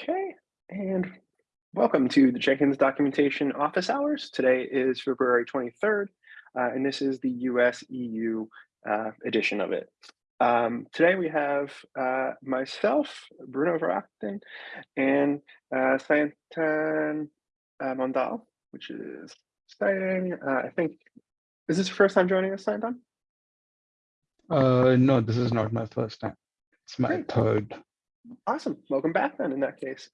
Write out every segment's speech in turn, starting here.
Okay, and welcome to the Jenkins Documentation Office Hours. Today is February 23rd, uh, and this is the US EU uh, edition of it. Um, today we have uh, myself, Bruno Verachten, and uh, Sayantan uh, Mondal, which is exciting. Uh, I think, is this your first time joining us, Sayantan? Uh, no, this is not my first time. It's my Great. third. Awesome. Welcome back then in that case.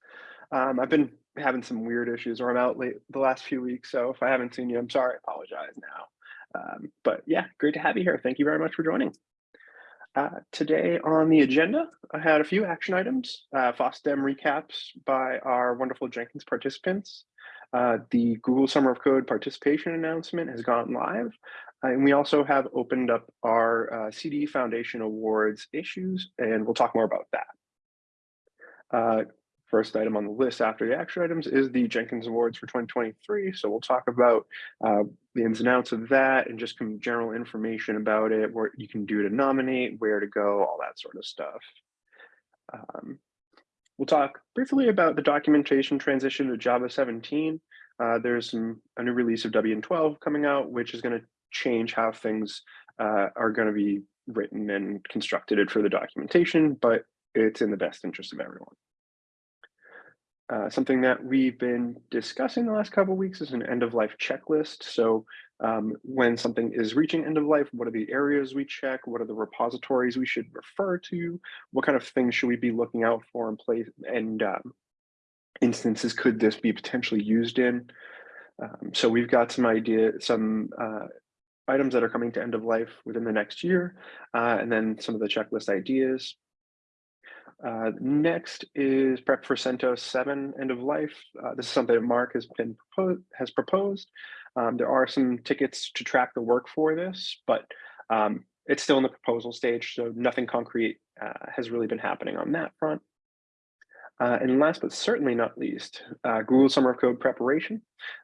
Um, I've been having some weird issues or I'm out late the last few weeks. So if I haven't seen you, I'm sorry, I apologize now. Um, but yeah, great to have you here. Thank you very much for joining. Uh, today on the agenda, I had a few action items, uh, FOSDEM recaps by our wonderful Jenkins participants. Uh, the Google Summer of Code participation announcement has gone live. Uh, and we also have opened up our uh, CD Foundation Awards issues, and we'll talk more about that. Uh, first item on the list after the action items is the Jenkins Awards for 2023. So we'll talk about uh, the ins and outs of that and just some general information about it, what you can do to nominate, where to go, all that sort of stuff. Um, we'll talk briefly about the documentation transition to Java 17. Uh, there's some a new release of Debian 12 coming out, which is going to change how things uh, are going to be written and constructed for the documentation, but it's in the best interest of everyone. Uh, something that we've been discussing the last couple of weeks is an end of life checklist. So um, when something is reaching end of life, what are the areas we check? What are the repositories we should refer to? What kind of things should we be looking out for in place? And um, instances could this be potentially used in? Um, so we've got some idea, some uh, items that are coming to end of life within the next year, uh, and then some of the checklist ideas. Uh, next is prep for CentOS 7 end of life. Uh, this is something that Mark has been proposed, has proposed. Um, there are some tickets to track the work for this, but um, it's still in the proposal stage, so nothing concrete uh, has really been happening on that front. Uh, and last but certainly not least, uh, Google Summer of Code preparation.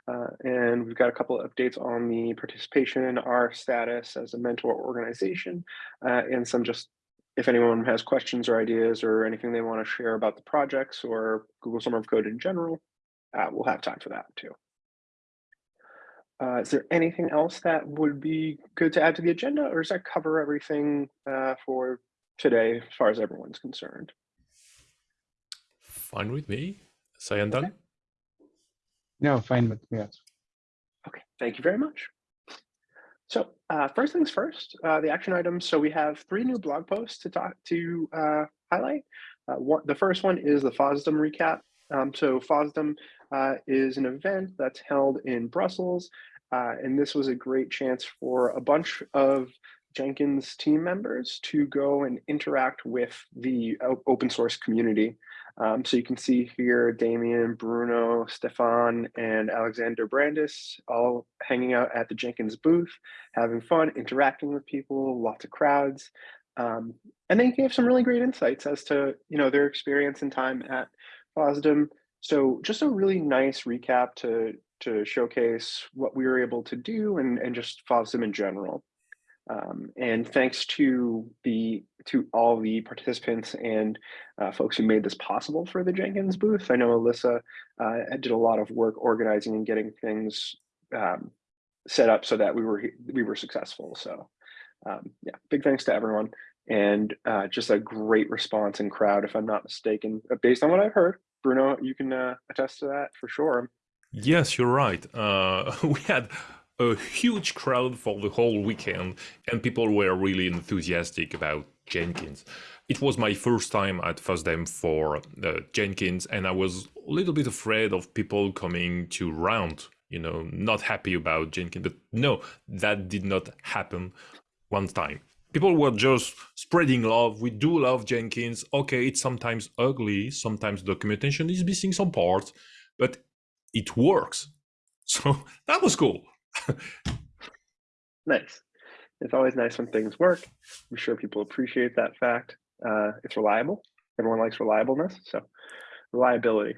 Uh, and we've got a couple of updates on the participation, our status as a mentor organization, and some just if anyone has questions or ideas or anything they want to share about the projects or Google Summer of Code in general, uh, we'll have time for that too. Uh, is there anything else that would be good to add to the agenda or does that cover everything uh, for today as far as everyone's concerned? Fine with me. Sayantan? Okay. No, fine with me. Yes. Okay, thank you very much. So uh, first things first, uh, the action items. So we have three new blog posts to talk to uh, highlight. Uh, one, the first one is the FOSDEM recap. Um, so FOSDEM uh, is an event that's held in Brussels, uh, and this was a great chance for a bunch of Jenkins team members to go and interact with the open source community. Um, so you can see here, Damien, Bruno, Stefan, and Alexander Brandes all hanging out at the Jenkins booth, having fun, interacting with people, lots of crowds. Um, and they gave some really great insights as to you know their experience and time at FOSDEM. So just a really nice recap to, to showcase what we were able to do and, and just FOSDEM in general. Um, and thanks to the to all the participants and uh, folks who made this possible for the Jenkins booth. I know Alyssa uh, did a lot of work organizing and getting things um, set up so that we were we were successful. So um, yeah, big thanks to everyone and uh, just a great response and crowd, if I'm not mistaken, uh, based on what I've heard. Bruno, you can uh, attest to that for sure. Yes, you're right. Uh, we had a huge crowd for the whole weekend, and people were really enthusiastic about Jenkins. It was my first time at FOSDEM for uh, Jenkins, and I was a little bit afraid of people coming to round, you know, not happy about Jenkins. But no, that did not happen one time. People were just spreading love. We do love Jenkins. Okay, it's sometimes ugly. Sometimes documentation is missing some parts, but it works. So that was cool. nice. It's always nice when things work. I'm sure people appreciate that fact. Uh, it's reliable. Everyone likes reliableness. So reliability.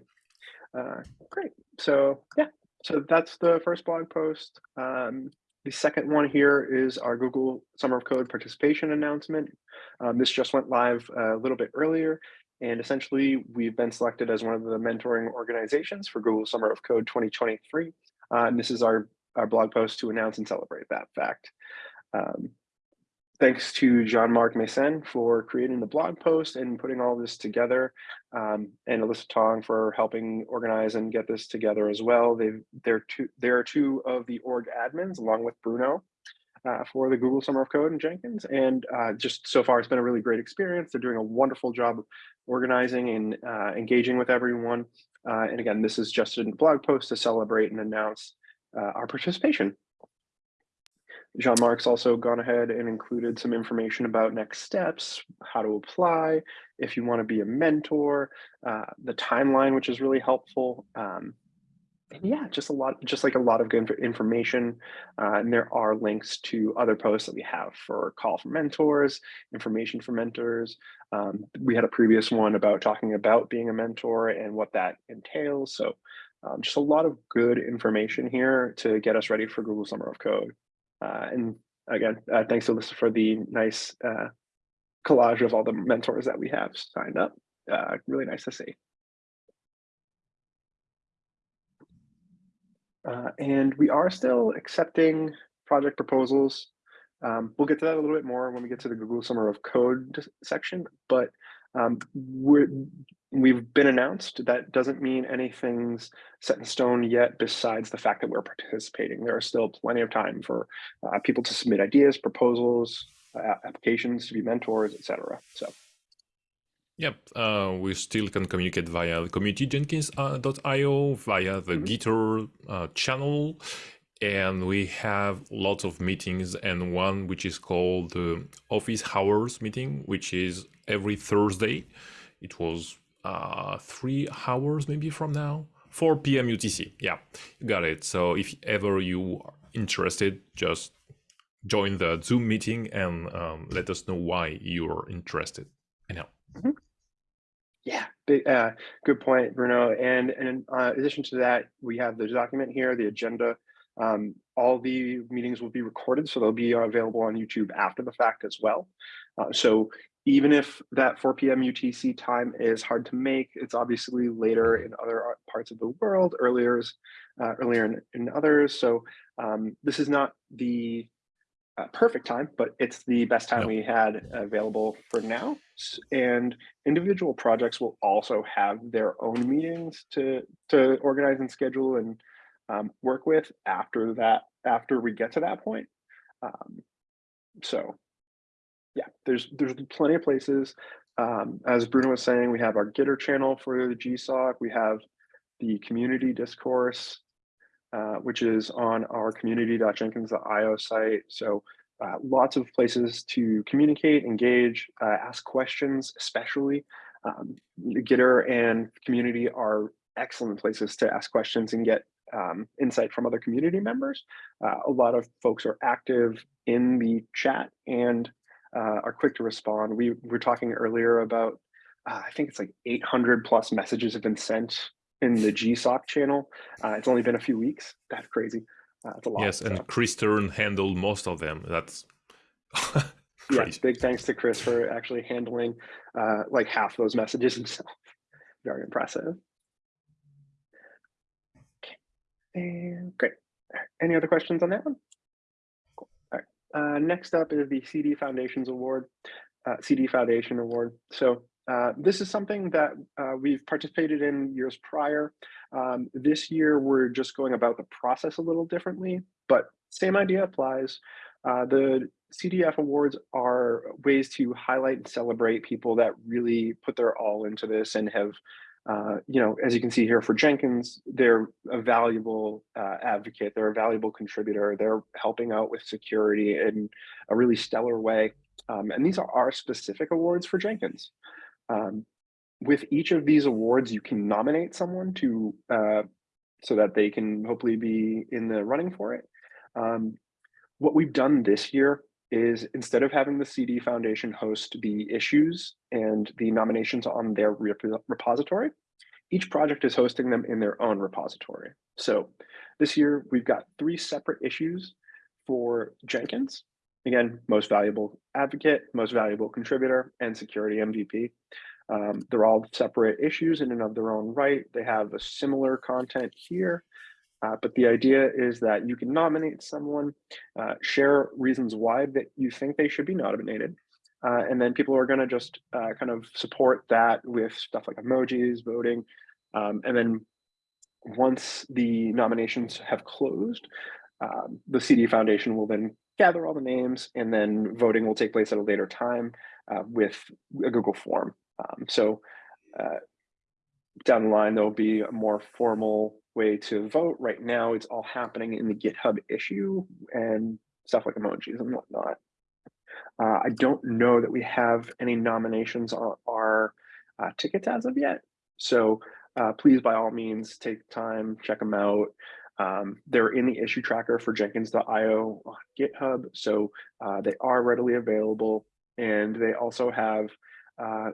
Uh, great. So yeah, so that's the first blog post. Um, the second one here is our Google Summer of Code participation announcement. Um, this just went live a little bit earlier. and essentially, we've been selected as one of the mentoring organizations for Google Summer of Code 2023. Uh, and this is our, our blog post to announce and celebrate that fact. Um, thanks to Jean-Marc Meessen for creating the blog post and putting all this together, um, and Alyssa Tong for helping organize and get this together as well. They've, they're two, there are two of the org admins along with Bruno uh, for the Google Summer of Code and Jenkins. And uh, just so far, it's been a really great experience. They're doing a wonderful job of organizing and uh, engaging with everyone. Uh, and again, this is just a blog post to celebrate and announce uh, our participation. Jean-Marc's also gone ahead and included some information about next steps, how to apply, if you want to be a mentor, uh, the timeline, which is really helpful. Um, and yeah, just a lot, just like a lot of good information. Uh, and there are links to other posts that we have for call for mentors, information for mentors. Um, we had a previous one about talking about being a mentor and what that entails. So um, just a lot of good information here to get us ready for Google Summer of Code. Uh, and again, uh, thanks Alyssa for the nice uh, collage of all the mentors that we have signed up. Uh, really nice to see. Uh, and we are still accepting project proposals. Um, we'll get to that a little bit more when we get to the Google Summer of Code section, but um, we're, we've been announced. That doesn't mean anything's set in stone yet, besides the fact that we're participating. There are still plenty of time for uh, people to submit ideas, proposals, uh, applications to be mentors, etc. So. Yep, uh, we still can communicate via communityjenkins.io, via the mm -hmm. Gitter uh, channel, and we have lots of meetings and one which is called the office hours meeting, which is every Thursday. It was uh, three hours maybe from now, 4 p.m. UTC. Yeah, you got it. So if ever you are interested, just join the Zoom meeting and um, let us know why you're interested. Anyhow. Mm -hmm. Yeah, big, uh, good point, Bruno. And, and in uh, addition to that, we have the document here, the agenda. Um, all the meetings will be recorded, so they'll be available on YouTube after the fact as well. Uh, so even if that 4 p.m. UTC time is hard to make, it's obviously later in other parts of the world, earlier, uh, earlier in, in, others. So um, this is not the uh, perfect time, but it's the best time we had available for now. And individual projects will also have their own meetings to to organize and schedule and um, work with after that. After we get to that point, um, so yeah, there's there's plenty of places. Um, as Bruno was saying, we have our Gitter channel for the GSOC. We have the community discourse, uh, which is on our community.jenkins.io site. So uh, lots of places to communicate, engage, uh, ask questions, especially. Um, Gitter and community are excellent places to ask questions and get um, insight from other community members. Uh, a lot of folks are active in the chat and uh, are quick to respond. We were talking earlier about, uh, I think it's like 800 plus messages have been sent in the GSOC channel. Uh, it's only been a few weeks. That's crazy. Uh, a lot. Yes, and. Kris Stern handled most of them. That's yeah. Big thanks to Kris for actually handling uh, like half those messages himself. Very impressive. Okay, and great. Any other questions on that one? Uh, next up is the CD Foundations Award, uh, CD Foundation Award. So uh, this is something that uh, we've participated in years prior. Um, this year, we're just going about the process a little differently, but same idea applies. Uh, the CDF awards are ways to highlight and celebrate people that really put their all into this and have uh, you know, as you can see here for Jenkins, they're a valuable uh, advocate, they're a valuable contributor, they're helping out with security in a really stellar way. Um, and these are our specific awards for Jenkins. Um, with each of these awards, you can nominate someone to uh, so that they can hopefully be in the running for it. Um, what we've done this year is instead of having the CD Foundation host the issues and the nominations on their rep repository, each project is hosting them in their own repository. So this year we've got three separate issues for Jenkins. Again, most valuable advocate, most valuable contributor, and security MVP. Um, they're all separate issues in and of their own right. They have a similar content here. Uh, but the idea is that you can nominate someone, uh, share reasons why that you think they should be nominated, uh, and then people are going to just uh, kind of support that with stuff like emojis, voting, um, and then once the nominations have closed, um, the CD Foundation will then gather all the names, and then voting will take place at a later time uh, with a Google form. Um, so uh, down the line, there'll be a more formal way to vote. Right now, it's all happening in the GitHub issue and stuff like emojis and whatnot. Uh, I don't know that we have any nominations on our uh, tickets as of yet. So uh, please, by all means, take time, check them out. Um, they're in the issue tracker for Jenkins.io on GitHub, so uh, they are readily available. And they also have, uh,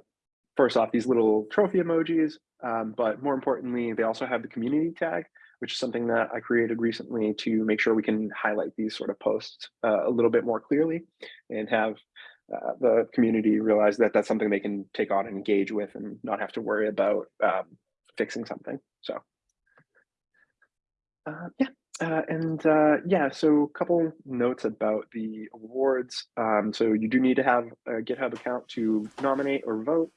first off, these little trophy emojis, um, but more importantly, they also have the community tag, which is something that I created recently to make sure we can highlight these sort of posts uh, a little bit more clearly and have uh, the community realize that that's something they can take on and engage with and not have to worry about um, fixing something. So uh, yeah, uh, and uh, yeah, so a couple notes about the awards. Um, so you do need to have a GitHub account to nominate or vote.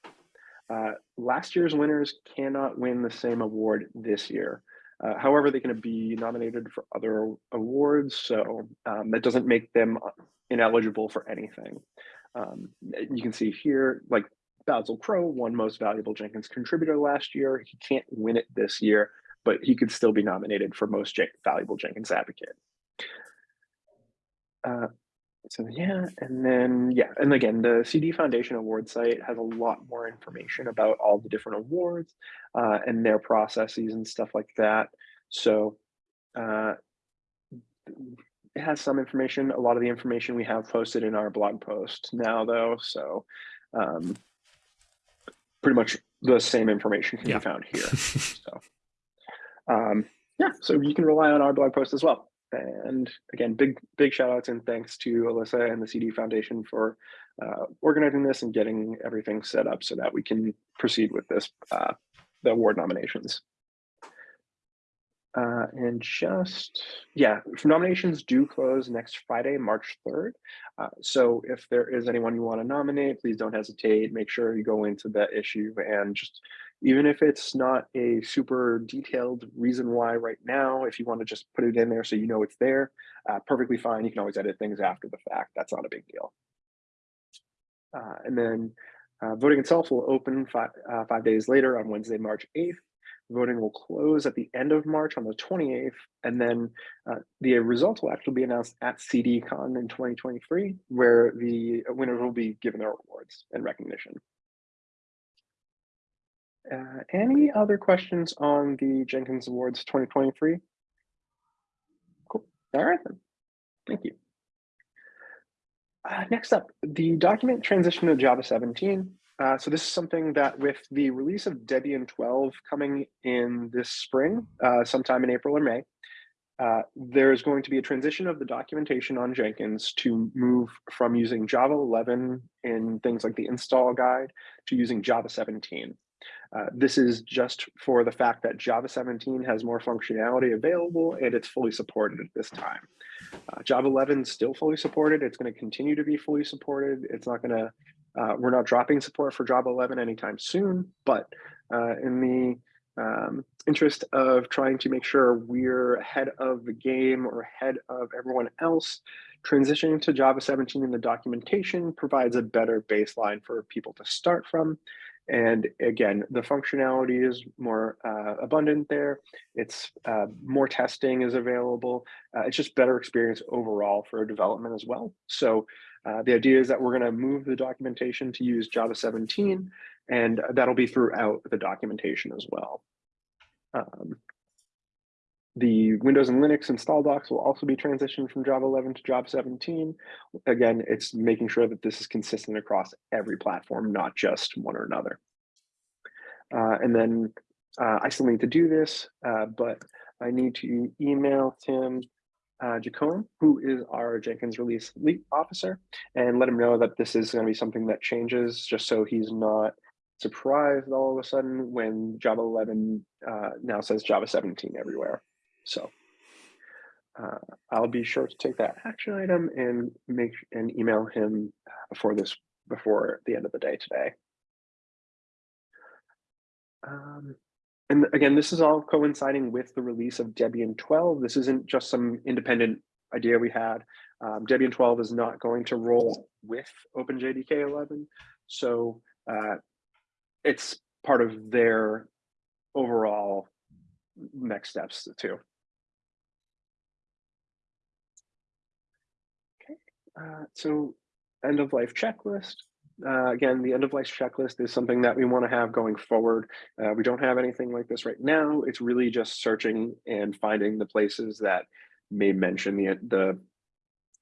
Uh, last year's winners cannot win the same award this year. Uh, however, they can be nominated for other awards, so um, that doesn't make them ineligible for anything. Um, you can see here, like Basil Crow won Most Valuable Jenkins Contributor last year. He can't win it this year, but he could still be nominated for Most Valuable Jenkins Advocate. Uh, so yeah, and then yeah, and again, the CD Foundation award site has a lot more information about all the different awards uh, and their processes and stuff like that. So uh, it has some information. A lot of the information we have posted in our blog post now, though. So um, pretty much the same information can Yeah. be found here. so um, yeah, so you can rely on our blog post as well. And again, big big shout outs and thanks to Alyssa and the CD Foundation for uh, organizing this and getting everything set up so that we can proceed with this uh, the award nominations. Uh, and just, yeah, nominations do close next Friday, March 3rd. Uh, so if there is anyone you want to nominate, please don't hesitate. Make sure you go into that issue and just, even if it's not a super detailed reason why right now, if you want to just put it in there so you know it's there, uh, perfectly fine. You can always edit things after the fact. That's not a big deal. Uh, and then uh, voting itself will open five, uh, five days later on Wednesday, March 8th. Voting will close at the end of March on the 28th, and then uh, the results will actually be announced at CDCon in 2023, where the winners will be given their awards and recognition. Uh, any other questions on the Jenkins Awards 2023? Cool. All right, then. Thank you. Uh, next up, the document transition to Java 17. Uh, so this is something that with the release of Debian 12 coming in this spring, uh, sometime in April or May, uh, there's going to be a transition of the documentation on Jenkins to move from using Java 11 in things like the install guide to using Java 17. Uh, this is just for the fact that Java 17 has more functionality available and it's fully supported at this time. Uh, Java 11 is still fully supported. It's going to continue to be fully supported. It's not going to, uh, we're not dropping support for Java 11 anytime soon, but uh, in the um, interest of trying to make sure we're ahead of the game or ahead of everyone else, transitioning to Java 17 in the documentation provides a better baseline for people to start from. And again, the functionality is more uh, abundant there. It's uh, more testing is available. Uh, it's just better experience overall for development as well. So uh, the idea is that we're going to move the documentation to use Java 17, and that'll be throughout the documentation as well. Um, the Windows and Linux install docs will also be transitioned from Java 11 to Java 17. Again, it's making sure that this is consistent across every platform, not just one or another. Uh, and then uh, I still need to do this, uh, but I need to email Tim uh, Jacomb, who is our Jenkins release lead officer, and let him know that this is going to be something that changes just so he's not surprised all of a sudden when Java 11 uh, now says Java 17 everywhere. So uh, I'll be sure to take that action item and make and email him uh, before this before the end of the day today. Um, and again, this is all coinciding with the release of Debian 12. This isn't just some independent idea we had. Um, Debian 12 is not going to roll with OpenJDK 11. So uh, it's part of their overall next steps too. Okay, uh, so end of life checklist. Uh, again, the end of life checklist is something that we want to have going forward. Uh, we don't have anything like this right now. It's really just searching and finding the places that may mention the, the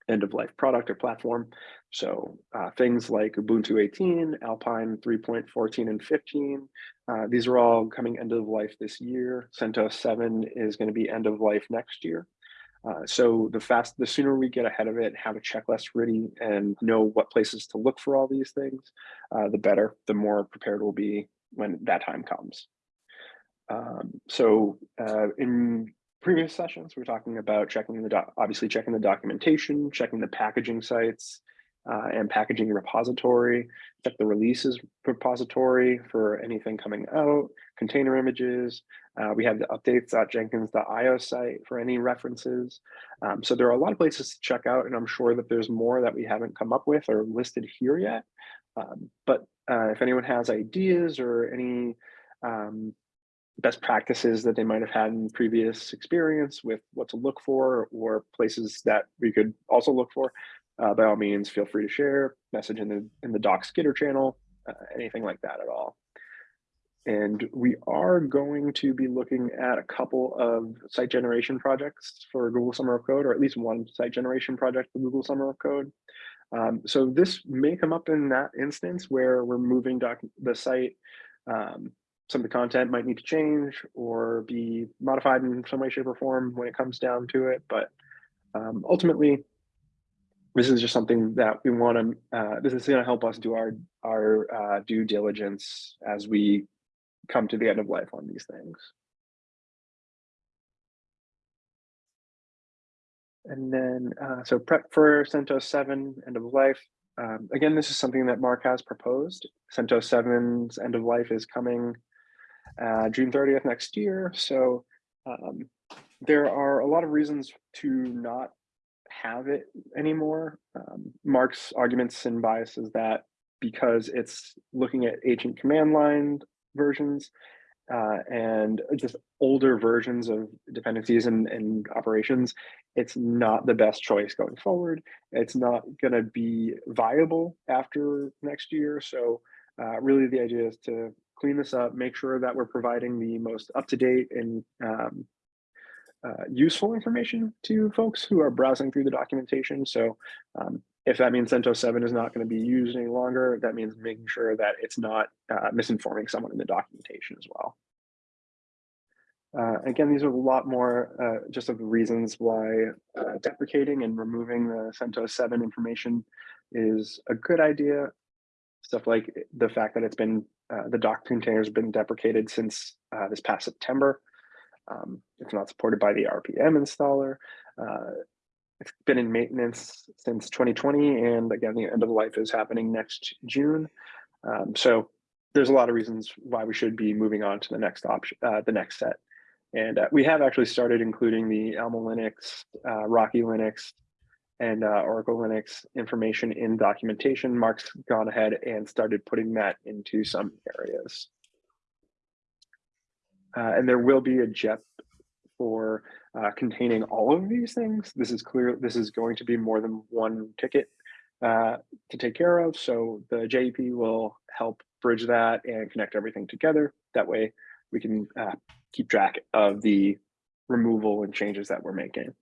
end of life product or platform. So uh, things like Ubuntu 18, Alpine 3.14 and 15, uh, these are all coming end of life this year. CentOS 7 is going to be end of life next year. Uh, so the fast, the sooner we get ahead of it, have a checklist ready and know what places to look for all these things, uh, the better, the more prepared we'll be when that time comes. Um, so uh, in previous sessions, we're talking about checking the, obviously checking the documentation, checking the packaging sites, uh, and packaging repository, check the releases repository for anything coming out, container images. Uh, we have the updates.jenkins.io site for any references. Um, so there are a lot of places to check out, and I'm sure that there's more that we haven't come up with or listed here yet. Um, but uh, if anyone has ideas or any um, best practices that they might have had in previous experience with what to look for or places that we could also look for, uh, by all means, feel free to share, message in the in the Docs Gitter channel, uh, anything like that at all. And we are going to be looking at a couple of site generation projects for Google Summer of Code, or at least one site generation project for Google Summer of Code. Um, so this may come up in that instance where we're moving the site. Um, some of the content might need to change or be modified in some way, shape, or form when it comes down to it. But um, ultimately, this is just something that we want to, uh, this is going to help us do our, our uh, due diligence as we come to the end of life on these things. And then, uh, so prep for CentOS 7 end of life. Um, again, this is something that Mark has proposed. CentOS 7's end of life is coming uh, June 30th next year. So um, there are a lot of reasons to not have it anymore. Um, Mark's arguments and bias is that because it's looking at ancient command line versions uh, and just older versions of dependencies and, and operations, it's not the best choice going forward. It's not going to be viable after next year. So uh, really the idea is to clean this up, make sure that we're providing the most up-to-date and um, uh, useful information to folks who are browsing through the documentation. So um, if that means CentOS 7 is not going to be used any longer, that means making sure that it's not uh, misinforming someone in the documentation as well. Uh, again, these are a lot more uh, just of the reasons why uh, deprecating and removing the CentOS 7 information is a good idea. Stuff like the fact that it's been, uh, the doc container has been deprecated since uh, this past September. Um, it's not supported by the RPM installer. It's been in maintenance since 2020, and again, the end of life is happening next June. Um, so there's a lot of reasons why we should be moving on to the next option, uh, the next set. And uh, we have actually started including the Alma Linux, uh, Rocky Linux, and uh, Oracle Linux information in documentation. Mark's gone ahead and started putting that into some areas. Uh, and there will be a JEP for uh, containing all of these things. This is clear, this is going to be more than one ticket uh, to take care of. So the JEP will help bridge that and connect everything together. That way we can uh, keep track of the removal and changes that we're making.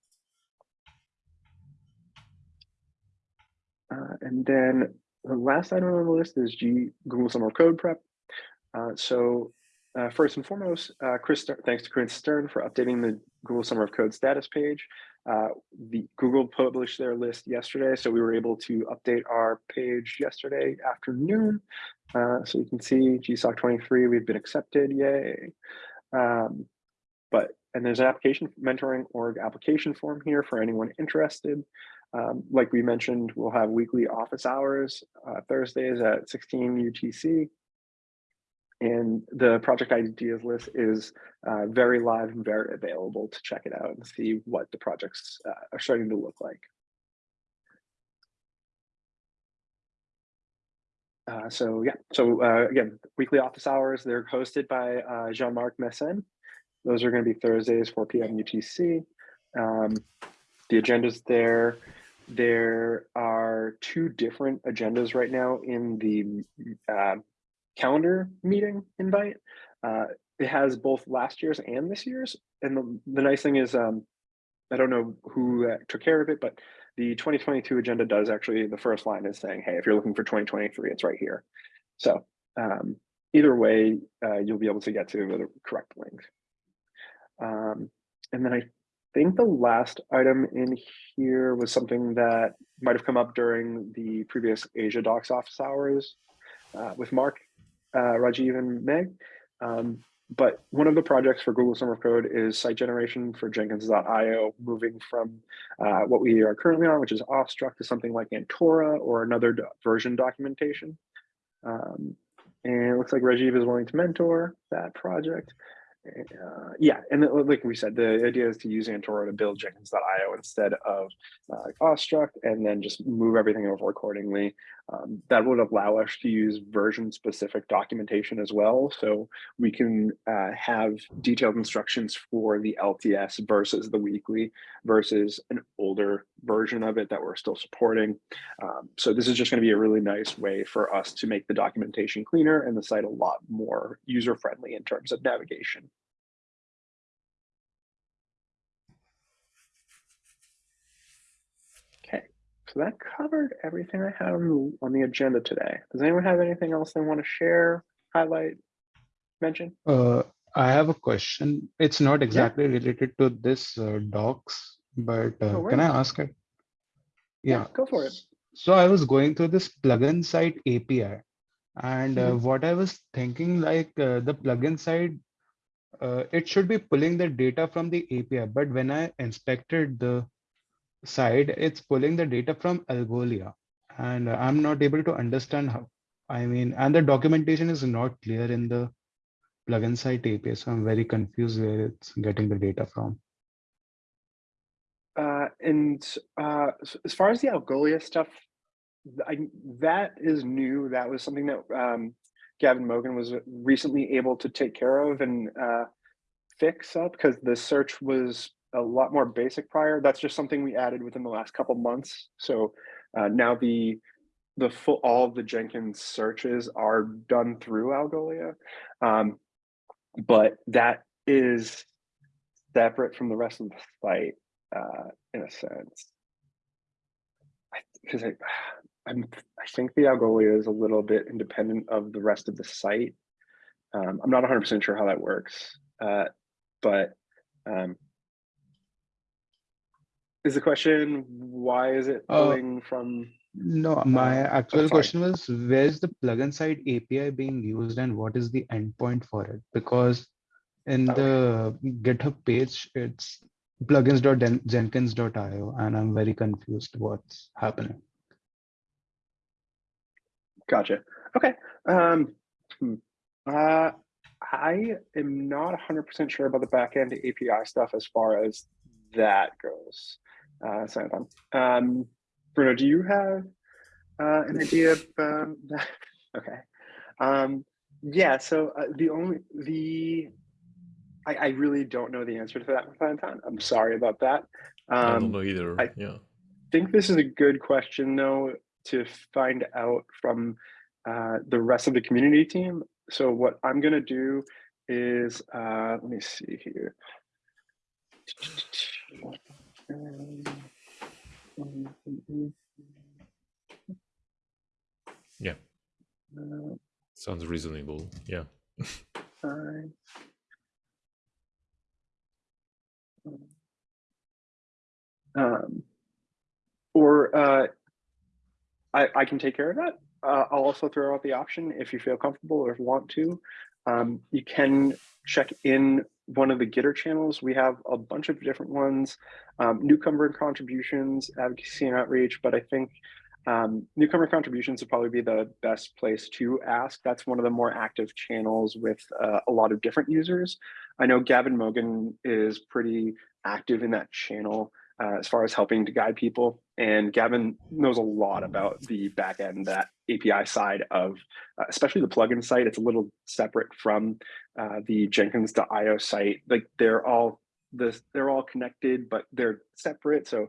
Uh, and then the last item on the list is G Google Summer Code Prep. Uh, so uh, first and foremost, uh, Kris, thanks to Kris Stern for updating the Google Summer of Code status page. Uh, the Google published their list yesterday, so we were able to update our page yesterday afternoon. Uh, so you can see GSOC 23, we've been accepted, yay. Um, but, and there's an application mentoring org application form here for anyone interested. Um, like we mentioned, we'll have weekly office hours, uh, Thursdays at 16 UTC. And the project ideas list is uh, very live and very available to check it out and see what the projects uh, are starting to look like. Uh, so yeah, so uh, again, weekly office hours, they're hosted by uh, Jean-Marc Meessen. Those are going to be Thursdays, 4 p.m. UTC. Um, the agenda's there. There are two different agendas right now in the uh, calendar meeting invite. Uh, it has both last year's and this year's. And the, the nice thing is, um, I don't know who uh, took care of it, but the 2022 agenda does actually, the first line is saying, hey, if you're looking for 2023, it's right here. So um, either way, uh, you'll be able to get to the correct link. Um, and then I think the last item in here was something that might have come up during the previous Asia Docs office hours uh, with Mark, uh, Rajiv, and Meg. Um, but one of the projects for Google Summer of Code is site generation for Jenkins.io, moving from uh, what we are currently on, which is Awestruct, to something like Antora or another do version documentation. Um, and it looks like Rajiv is willing to mentor that project. Uh, yeah, and like we said, the idea is to use Antora to build Jenkins.io instead of uh, and then just move everything over accordingly. Um, that would allow us to use version-specific documentation as well, so we can uh, have detailed instructions for the LTS versus the weekly versus an older version of it that we're still supporting. Um, so this is just going to be a really nice way for us to make the documentation cleaner and the site a lot more user-friendly in terms of navigation. Okay, so that covered everything I had on on the agenda today. Does anyone have anything else they want to share, highlight, mention? Uh, I have a question. It's not exactly related to this uh, docs, but uh, No can I ask it? Yeah. go for it. So I was going through this plugin site API, and uh, Mhm. what I was thinking, like uh, the plugin side, uh, it should be pulling the data from the API, but when I inspected the side, it's pulling the data from Algolia, and I'm not able to understand how. I mean, and the documentation is not clear in the plugin site API, so I'm very confused where it's getting the data from. Uh, and uh, as far as the Algolia stuff, I, that is new. That was something that um, Gavin Mogan was recently able to take care of and uh, fix up because the search was a lot more basic prior. That's just something we added within the last couple months. So uh, now the the full all of the Jenkins searches are done through Algolia, um, but that is separate from the rest of the site uh, in a sense. Because I, I'm, I think the Algolia is a little bit independent of the rest of the site. Um, I'm not 100% sure how that works, uh, but um, is the question why is it Uh, pulling from? No, my Uh, actual question was where's the plugin site API being used and what is the endpoint for it? Because in Okay. the GitHub page, it's plugins.jenkins.io and I'm very confused what's happening. Gotcha. Okay. Um, hmm. uh, I am not 100% sure about the backend API stuff as far as that goes. Uh. Um, Bruno, do you have uh, an idea of um, that? Okay. Um, yeah, so uh, the only, the, I, I really don't know the answer to that. I'm sorry about that. I don't Um, know either. I- yeah. think this is a good question though to find out from uh, the rest of the community team. So what I'm gonna do is uh, let me see here. Yeah. uh, Sounds reasonable. Yeah. Um, or uh, I, I can take care of that. uh, I'll also throw out the option if you feel comfortable or want to. Um, you can check in one of the Gitter channels. We have a bunch of different ones, um, newcomer contributions, advocacy and outreach, but I think um, newcomer contributions would probably be the best place to ask. That's one of the more active channels with uh, a lot of different users. I know Gavin Mogan is pretty active in that channel uh, as far as helping to guide people. And Gavin knows a lot about the back end, that API side of, uh, especially the plugin site. It's a little separate from uh, the Jenkins.io site. Like they're all this, they're all connected, but they're separate. So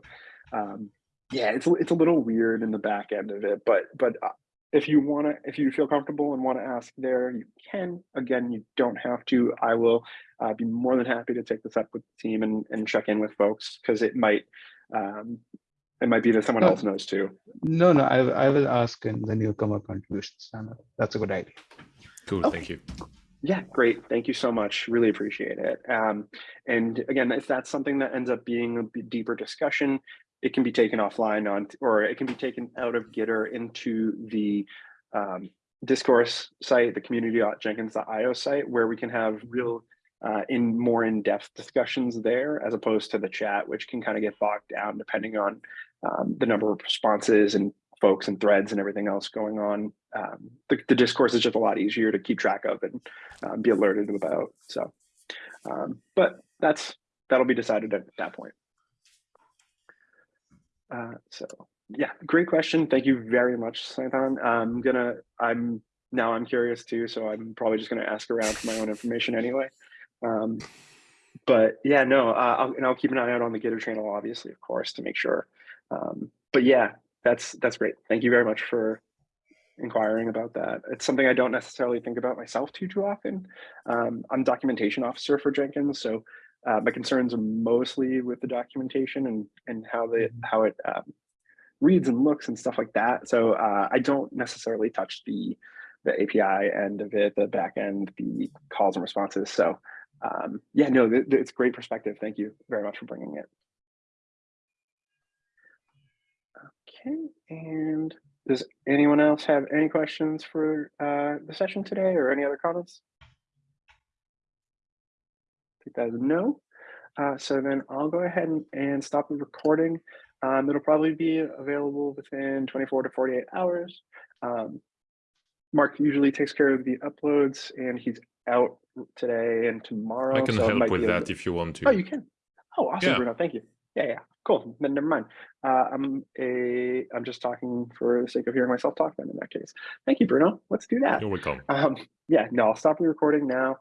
um, yeah, it's it's a little weird in the back end of it, but but uh, if you want to, if you feel comfortable and want to ask there, you can. Again, you don't have to. I will uh, be more than happy to take this up with the team and and check in with folks because it might um, it might be that someone No. else knows too. No, no, I, I will ask in the newcomer contributions channel. That's a good idea. Cool, Okay. thank you. Yeah, great. Thank you so much. Really appreciate it. Um, and again, if that's something that ends up being a deeper discussion, it can be taken offline on, or it can be taken out of Gitter into the um, discourse site, the community.jenkins.io site, where we can have real uh, in more in-depth discussions there, as opposed to the chat, which can kind of get bogged down depending on um, the number of responses and folks and threads and everything else going on. Um, the, the discourse is just a lot easier to keep track of and um, be alerted about. So, um, but that's that'll be decided at that point. Uh, so yeah, great question. Thank you very much, Santan. I'm gonna, I'm now I'm curious too, so I'm probably just gonna ask around for my own information anyway. Um, but yeah, no, uh, I'll, and I'll keep an eye out on the Gitter channel, obviously, of course, to make sure. Um, but yeah, that's that's great. Thank you very much for inquiring about that. It's something I don't necessarily think about myself too too often. Um, I'm documentation officer for Jenkins, so uh, my concerns are mostly with the documentation and and how the how it um, reads and looks and stuff like that. So uh, I don't necessarily touch the the API end of it, the back end, the calls and responses. So um, yeah, no, th th- it's great perspective. Thank you very much for bringing it. Okay, and does anyone else have any questions for uh, the session today or any other comments? Take that as a no. Uh, so then I'll go ahead and, and stop the recording. Um, it'll probably be available within 24 to 48 hours. Um, Mark usually takes care of the uploads and he's out today and tomorrow. I can so help with that if you want to. Oh, you can. Oh, awesome, Yeah. Bruno. Thank you. Yeah, yeah. Cool. Then never mind. Uh, I'm a. I'm just talking for the sake of hearing myself talk. Then in that case, thank you, Bruno. Let's do that. You're welcome. Um, yeah. No, I'll stop the recording now.